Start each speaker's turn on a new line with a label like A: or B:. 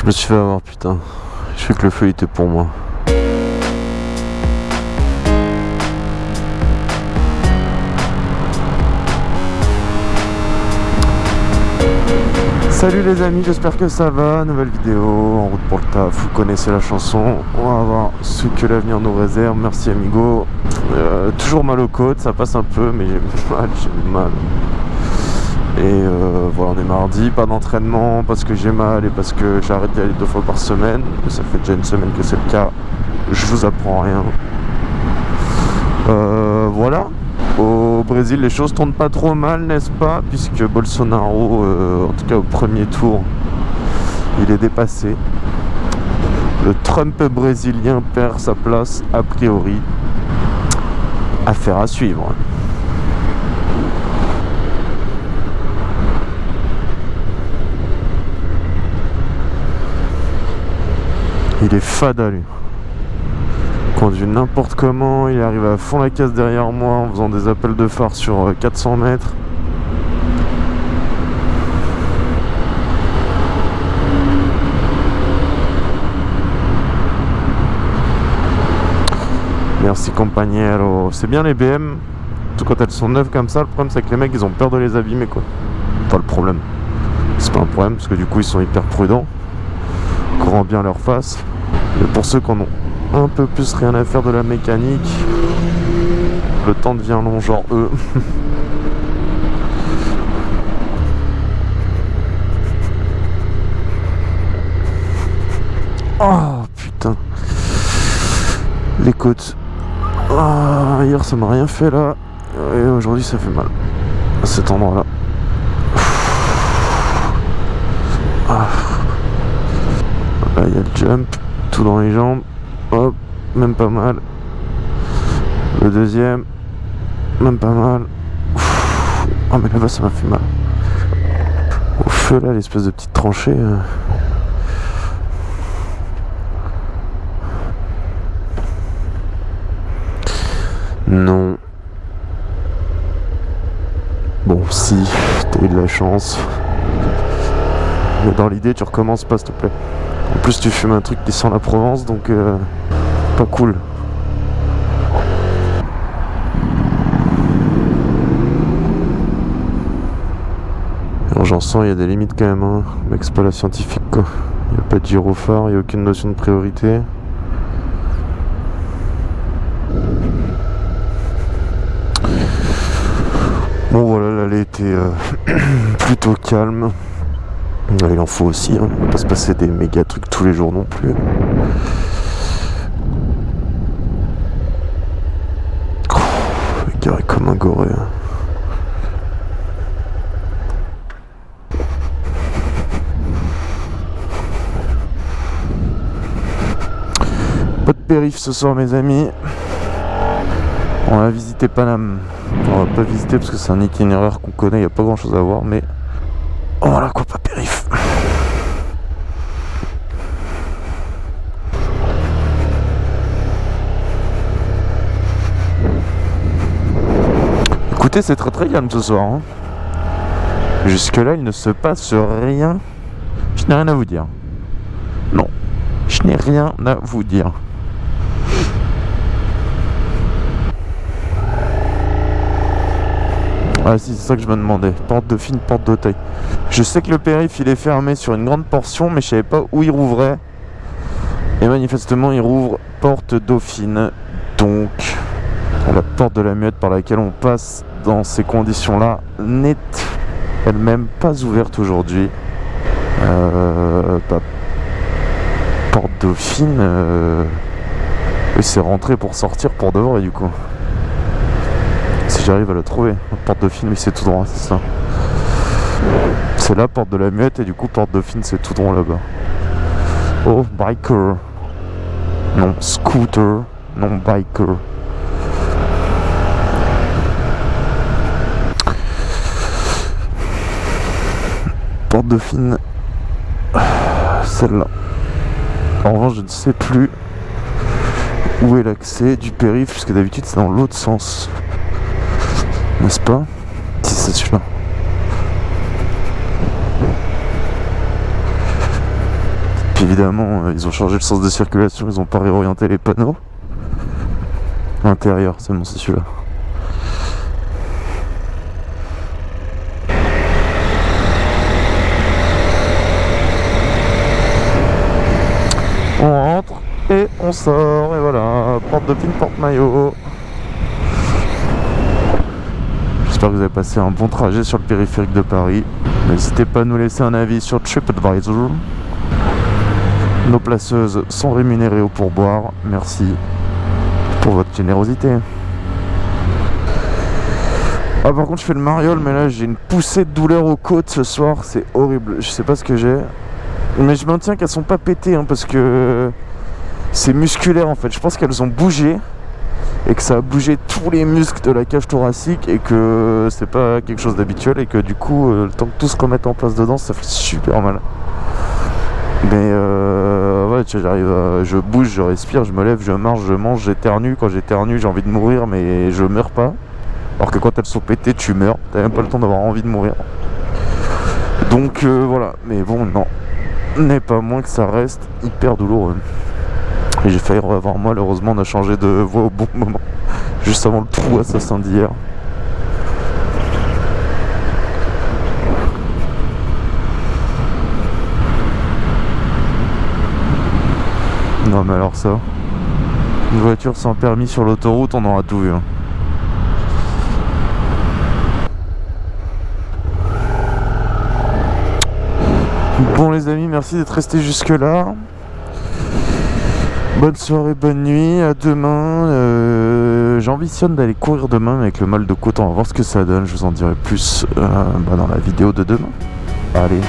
A: Je me suis fait avoir, putain. Je sais que le feu était pour moi. Salut les amis, j'espère que ça va. Nouvelle vidéo en route pour le taf. Vous connaissez la chanson. On va voir ce que l'avenir nous réserve. Merci amigo. Euh, toujours mal aux côtes, ça passe un peu, mais j'ai mal, j'ai mal. Et euh, voilà, on est mardi, pas d'entraînement parce que j'ai mal et parce que j'arrête d'y aller deux fois par semaine. Ça fait déjà une semaine que c'est le cas. Je vous apprends rien. Euh, voilà. Au Brésil, les choses tournent pas trop mal, n'est-ce pas? Puisque Bolsonaro, euh, en tout cas au premier tour, il est dépassé. Le Trump brésilien perd sa place a priori. Affaire à suivre. Il est fada lui conduit n'importe comment, il arrive à fond la casse derrière moi en faisant des appels de phare sur 400 euh, mètres. Merci compagnero. C'est bien les BM, tout quand elles sont neuves comme ça, le problème c'est que les mecs ils ont peur de les abîmer quoi. Pas le problème. C'est pas un problème parce que du coup ils sont hyper prudents. Courant bien leur face. Mais pour ceux qui en ont un peu plus rien à faire de la mécanique. Le temps devient long, genre eux. oh putain. Les côtes. Ah, hier ça m'a rien fait là. Et aujourd'hui ça fait mal. À cet endroit là. Ah. Jump. Tout dans les jambes. Hop, même pas mal. Le deuxième, même pas mal. Oh mais là-bas ça m'a fait mal. Au feu là, l'espèce de petite tranchée. Euh. Non. Bon, si, t'as eu de la chance. Mais dans l'idée, tu recommences pas, s'il te plaît. Tu fumes un truc qui sent la Provence, donc... Euh cool. j'en sens, il y a des limites quand même. Hein. Mec, c'est pas la scientifique quoi. Il n'y a pas de gyrophare, il n'y a aucune notion de priorité. Bon voilà, l'allée était euh, plutôt calme. Il en faut aussi, hein. on va pas se passer des méga trucs tous les jours non plus. comme un goré. Pas de périph ce soir mes amis. On va visiter Paname. On va pas visiter parce que c'est un itinéraire qu'on connaît, il n'y a pas grand chose à voir, mais voilà quoi, pas périph. Écoutez, c'est très très calme ce soir. Hein. Jusque là, il ne se passe rien. Je n'ai rien à vous dire. Non, je n'ai rien à vous dire. Ah si, c'est ça que je me demandais. Porte dauphine, porte d'Auteuil. Je sais que le périph' il est fermé sur une grande portion, mais je savais pas où il rouvrait. Et manifestement, il rouvre porte dauphine. Donc, la porte de la muette par laquelle on passe dans ces conditions-là n'est elle-même pas ouverte aujourd'hui. Euh, bah, porte Dauphine, euh, c'est rentré pour sortir pour de vrai du coup. Si j'arrive à le trouver, porte Dauphine, oui c'est tout droit, c'est ça. C'est la porte de la muette et du coup porte Dauphine c'est tout droit là-bas. Oh, biker. Non, scooter. Non, biker. Porte dauphine celle-là. En revanche je ne sais plus où est l'accès du périph puisque d'habitude c'est dans l'autre sens. N'est-ce pas? Si c'est celui-là. Puis évidemment, euh, ils ont changé le sens de circulation, ils ont pas réorienté les panneaux. Intérieur, c'est bon, c'est celui-là. On rentre on sort, et voilà, porte de pin, porte maillot. J'espère que vous avez passé un bon trajet sur le périphérique de Paris. N'hésitez pas à nous laisser un avis sur TripAdvisor. Nos placeuses sont rémunérées au pourboire. Merci pour votre générosité. Ah par contre je fais le mariole mais là j'ai une poussée de douleur aux côtes ce soir, c'est horrible, je sais pas ce que j'ai. Mais je maintiens qu'elles sont pas pétées hein, parce que c'est musculaire en fait, je pense qu'elles ont bougé et que ça a bougé tous les muscles de la cage thoracique et que c'est pas quelque chose d'habituel et que du coup euh, le temps que tout se remette en place dedans ça fait super mal. Mais euh, ouais, tu vois, j'arrive, je bouge, je respire, je me lève, je marche, je mange, j'éternue. Quand j'éternue, j'ai envie de mourir, mais je meurs pas. Alors que quand elles sont pétées, tu meurs. T'as même pas le temps d'avoir envie de mourir. Donc euh, voilà, mais bon, non. N'est pas moins que ça reste hyper douloureux. Et j'ai failli revoir moi, malheureusement, on a changé de voie au bon moment. Juste avant le trou assassin d'hier. Non mais alors ça, une voiture sans permis sur l'autoroute, on aura tout vu. hein. Bon les amis, merci d'être restés jusque là. Bonne soirée, bonne nuit, à demain. Euh, J'ambitionne d'aller courir demain avec le mal de côte, on va voir ce que ça donne. Je vous en dirai plus euh, bah, dans la vidéo de demain. Allez,